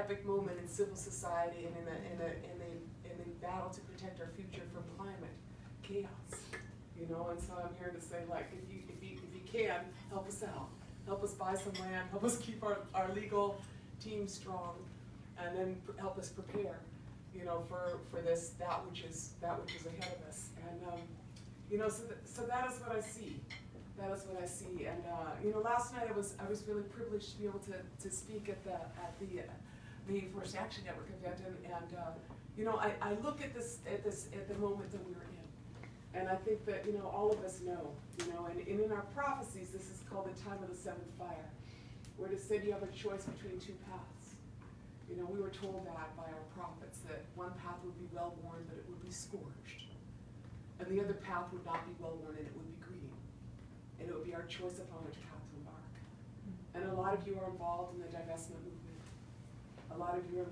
epic moment in civil society and in the, in the, in the, in the battle to protect our future from climate chaos. You know, and so I'm here to say, like, if you, if you, if you can, help us out. Help us buy some land, help us keep our, our legal team strong, and then help us prepare, you know, for, for this, that which is, that which is ahead of us. And, um, you know, so, th- so that is what I see. That is what I see. And, uh, you know, last night I was, I was really privileged to be able to, to speak at the, at the, the Forest Action Network event. And, and, uh, you know, I, I look at this, at this, at the moment that we're in. And I think that, you know, all of us know, you know, and, and in our prophecies, this is called the time of the seventh fire, where it is said you have a choice between two paths. You know, we were told that by our prophets, that one path would be well worn, but it would be scorched. And the other path would not be well worn, and it would be green. And it would be our choice upon which path to embark. And a lot of you are involved in the divestment movement. Lot of you are